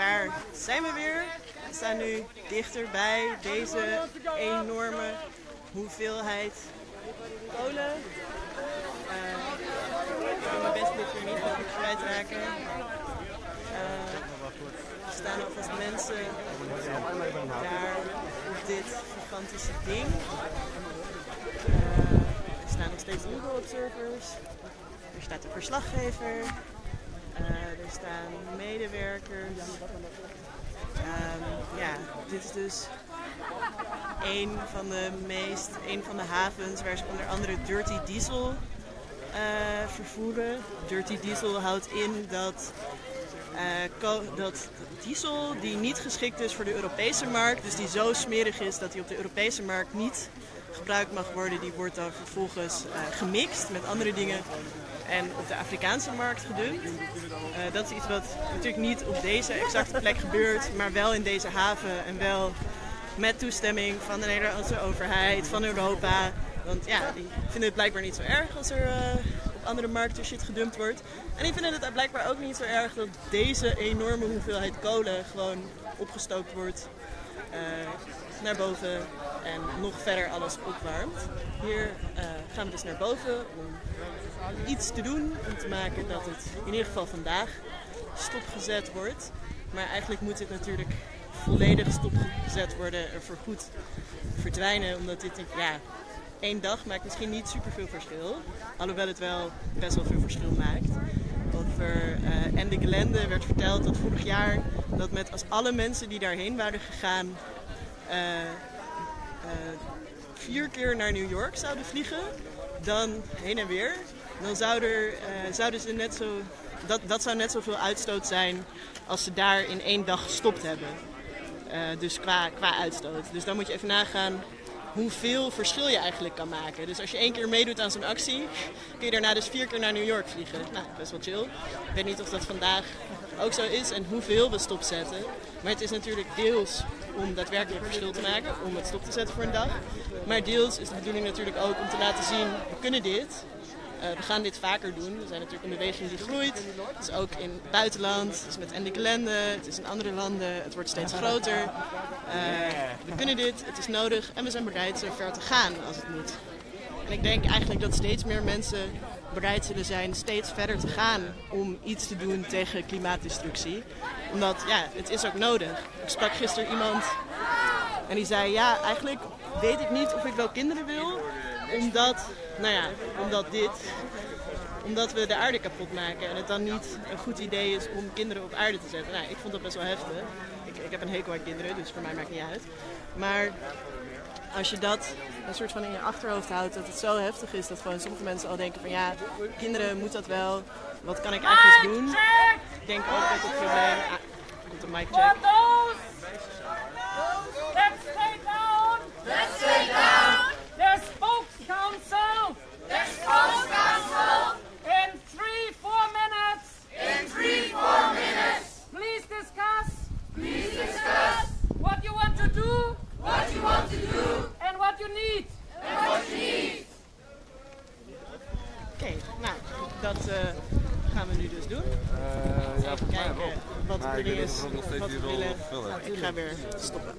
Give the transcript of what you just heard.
daar zijn we weer. We staan nu dichter bij deze enorme hoeveelheid kolen. Uh, ik ga mijn best dit hier niet over kwijtraken. Uh, er staan alvast mensen daar op dit gigantische ding. Uh, er staan nog steeds Google observers. Er staat een verslaggever. Uh, er staan medewerkers. Um, ja, dit is dus een van de meest, een van de havens waar ze onder andere Dirty Diesel uh, vervoeren. Dirty Diesel houdt in dat, uh, dat diesel die niet geschikt is voor de Europese markt, dus die zo smerig is dat die op de Europese markt niet gebruikt mag worden, die wordt dan vervolgens uh, gemixt met andere dingen en op de Afrikaanse markt gedumpt. Uh, dat is iets wat natuurlijk niet op deze exacte plek gebeurt, maar wel in deze haven en wel met toestemming van de Nederlandse overheid, van Europa. Want ja, die vinden het blijkbaar niet zo erg als er uh, op andere markten shit gedumpt wordt. En die vinden het blijkbaar ook niet zo erg dat deze enorme hoeveelheid kolen gewoon opgestookt wordt. Uh, naar boven en nog verder alles opwarmt. Hier uh, gaan we dus naar boven om iets te doen om te maken dat het in ieder geval vandaag stopgezet wordt. Maar eigenlijk moet dit natuurlijk volledig stopgezet worden, er voor goed verdwijnen, omdat dit ja, één dag maakt misschien niet superveel verschil. Alhoewel het wel best wel veel verschil maakt. Over uh, en de Gelände werd verteld dat vorig jaar dat met als alle mensen die daarheen waren gegaan uh, uh, vier keer naar New York zouden vliegen, dan heen en weer, dan zou er, zouden ze net zo, dat, dat zou net zoveel uitstoot zijn als ze daar in één dag gestopt hebben. dus qua, qua uitstoot. Dus dan moet je even nagaan hoeveel verschil je eigenlijk kan maken. Dus als je één keer meedoet aan zo'n actie, kun je daarna dus vier keer naar New York vliegen. Nou, best wel chill. Ik weet niet of dat vandaag ook zo is en hoeveel we stopzetten. Maar het is natuurlijk deels om daadwerkelijk verschil te maken, om het stop te zetten voor een dag. Maar deels is de bedoeling natuurlijk ook om te laten zien, we kunnen dit. Uh, we gaan dit vaker doen. We zijn natuurlijk een beweging die groeit. Het is ook in het buitenland, het is met Ende Gelände, het is in andere landen, het wordt steeds groter. Uh, we kunnen dit, het is nodig en we zijn bereid zo ver te gaan als het moet. En ik denk eigenlijk dat steeds meer mensen bereid zullen zijn steeds verder te gaan om iets te doen tegen klimaatdestructie. Omdat ja, het is ook nodig. Ik sprak gisteren iemand en die zei ja, eigenlijk weet ik niet of ik wel kinderen wil, omdat, nou ja, omdat dit, omdat we de aarde kapot maken en het dan niet een goed idee is om kinderen op aarde te zetten. Nou, ik vond dat best wel heftig. Ik, ik heb een hekel aan kinderen, dus voor mij maakt het niet uit. Maar als je dat een soort van in je achterhoofd houdt, dat het zo heftig is dat gewoon sommige mensen al denken van ja, kinderen moet dat wel, wat kan ik eigenlijk doen? Ik denk ook dat het probleem... Ah, komt een mic check. Dat uh, gaan we nu dus doen. Uh, ja, kijken wat weet is. wat willen. Nou, ik ga weer stoppen.